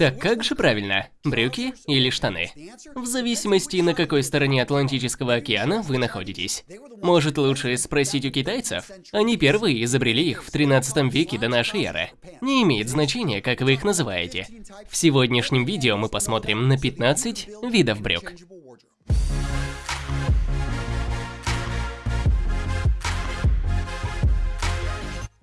Так как же правильно, брюки или штаны? В зависимости, на какой стороне Атлантического океана вы находитесь. Может лучше спросить у китайцев? Они первые изобрели их в 13 веке до нашей эры. Не имеет значения, как вы их называете. В сегодняшнем видео мы посмотрим на 15 видов брюк.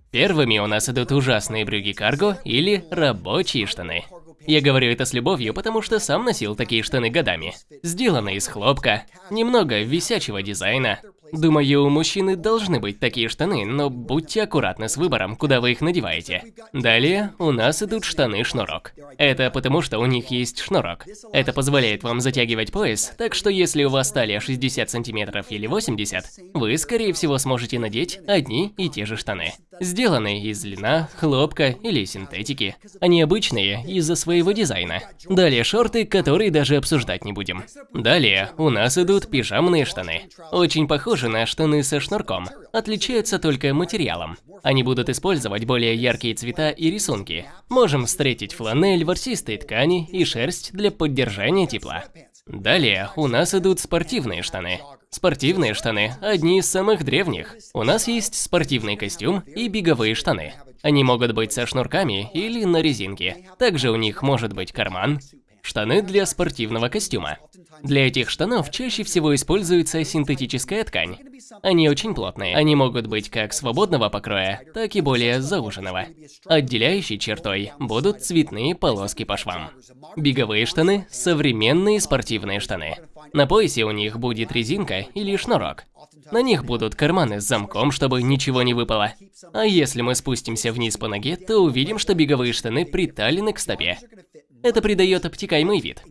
Первыми у нас идут ужасные брюки карго или рабочие штаны. Я говорю это с любовью, потому что сам носил такие штаны годами. Сделаны из хлопка, немного висячего дизайна, Думаю, у мужчины должны быть такие штаны, но будьте аккуратны с выбором, куда вы их надеваете. Далее у нас идут штаны-шнурок. Это потому, что у них есть шнурок. Это позволяет вам затягивать пояс, так что если у вас талия 60 сантиметров или 80, вы, скорее всего, сможете надеть одни и те же штаны. Сделаны из льна, хлопка или синтетики. Они обычные из-за своего дизайна. Далее шорты, которые даже обсуждать не будем. Далее у нас идут пижамные штаны. Очень похожи на штаны со шнурком, отличаются только материалом. Они будут использовать более яркие цвета и рисунки. Можем встретить фланель, ворсистые ткани и шерсть для поддержания тепла. Далее у нас идут спортивные штаны. Спортивные штаны – одни из самых древних. У нас есть спортивный костюм и беговые штаны. Они могут быть со шнурками или на резинке. Также у них может быть карман, штаны для спортивного костюма. Для этих штанов чаще всего используется синтетическая ткань. Они очень плотные. Они могут быть как свободного покроя, так и более зауженного. Отделяющей чертой будут цветные полоски по швам. Беговые штаны – современные спортивные штаны. На поясе у них будет резинка или шнурок. На них будут карманы с замком, чтобы ничего не выпало. А если мы спустимся вниз по ноге, то увидим, что беговые штаны приталены к стопе. Это придает обтекаемый вид.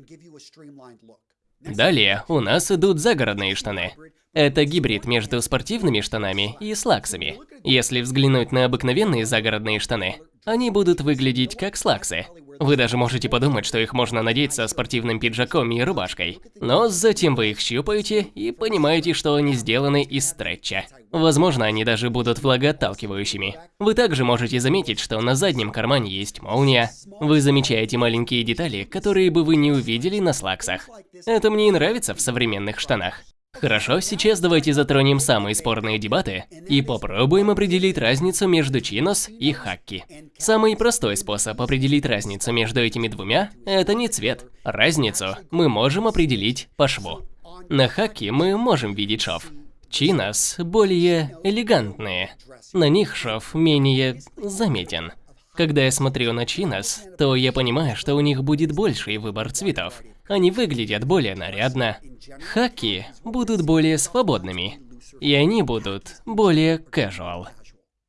Далее у нас идут загородные штаны. Это гибрид между спортивными штанами и слаксами. Если взглянуть на обыкновенные загородные штаны, они будут выглядеть как слаксы. Вы даже можете подумать, что их можно надеть со спортивным пиджаком и рубашкой. Но затем вы их щупаете и понимаете, что они сделаны из стретча. Возможно, они даже будут влагоотталкивающими. Вы также можете заметить, что на заднем кармане есть молния. Вы замечаете маленькие детали, которые бы вы не увидели на слаксах. Это мне и нравится в современных штанах. Хорошо, сейчас давайте затронем самые спорные дебаты и попробуем определить разницу между чинос и хакки. Самый простой способ определить разницу между этими двумя – это не цвет. Разницу мы можем определить по шву. На хакки мы можем видеть шов. Чинос более элегантные, на них шов менее заметен. Когда я смотрю на чинос, то я понимаю, что у них будет больший выбор цветов. Они выглядят более нарядно. Хаки будут более свободными. И они будут более casual.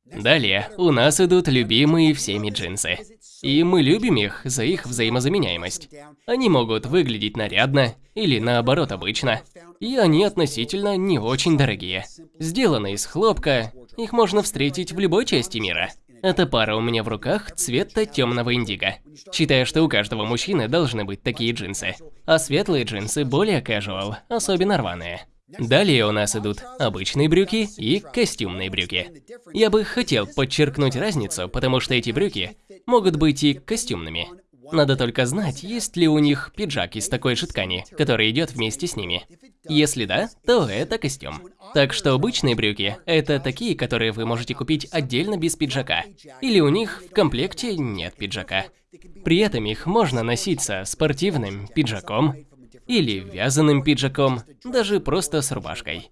Далее у нас идут любимые всеми джинсы. И мы любим их за их взаимозаменяемость. Они могут выглядеть нарядно или наоборот обычно. И они относительно не очень дорогие. Сделаны из хлопка, их можно встретить в любой части мира. Эта пара у меня в руках цвета темного индиго. Считаю, что у каждого мужчины должны быть такие джинсы. А светлые джинсы более casual, особенно рваные. Далее у нас идут обычные брюки и костюмные брюки. Я бы хотел подчеркнуть разницу, потому что эти брюки могут быть и костюмными. Надо только знать, есть ли у них пиджак из такой же ткани, который идет вместе с ними. Если да, то это костюм. Так что обычные брюки – это такие, которые вы можете купить отдельно без пиджака. Или у них в комплекте нет пиджака. При этом их можно носить со спортивным пиджаком или вязаным пиджаком, даже просто с рубашкой.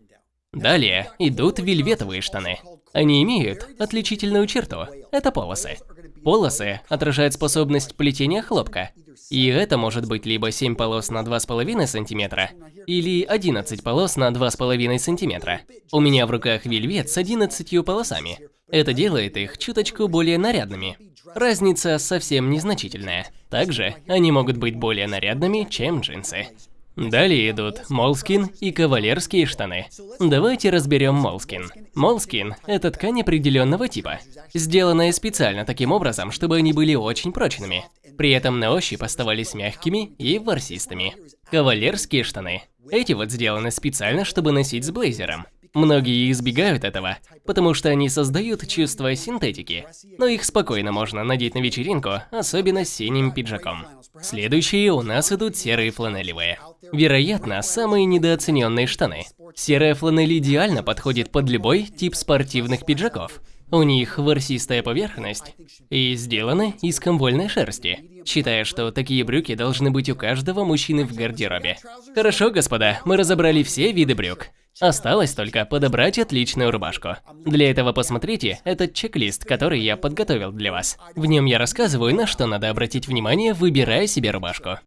Далее идут вельветовые штаны. Они имеют отличительную черту – это полосы. Полосы отражают способность плетения хлопка. И это может быть либо 7 полос на 2,5 см, или 11 полос на 2,5 см. У меня в руках вельвет с 11 полосами. Это делает их чуточку более нарядными. Разница совсем незначительная. Также они могут быть более нарядными, чем джинсы. Далее идут молскин и кавалерские штаны. Давайте разберем молскин. Молскин – это ткань определенного типа, сделанная специально таким образом, чтобы они были очень прочными. При этом на ощупь оставались мягкими и ворсистыми. Кавалерские штаны. Эти вот сделаны специально, чтобы носить с блейзером. Многие избегают этого, потому что они создают чувство синтетики. Но их спокойно можно надеть на вечеринку, особенно с синим пиджаком. Следующие у нас идут серые фланелевые. Вероятно, самые недооцененные штаны. Серая фланель идеально подходит под любой тип спортивных пиджаков. У них ворсистая поверхность и сделаны из комвольной шерсти. Считаю, что такие брюки должны быть у каждого мужчины в гардеробе. Хорошо, господа, мы разобрали все виды брюк. Осталось только подобрать отличную рубашку. Для этого посмотрите этот чек-лист, который я подготовил для вас. В нем я рассказываю, на что надо обратить внимание, выбирая себе рубашку.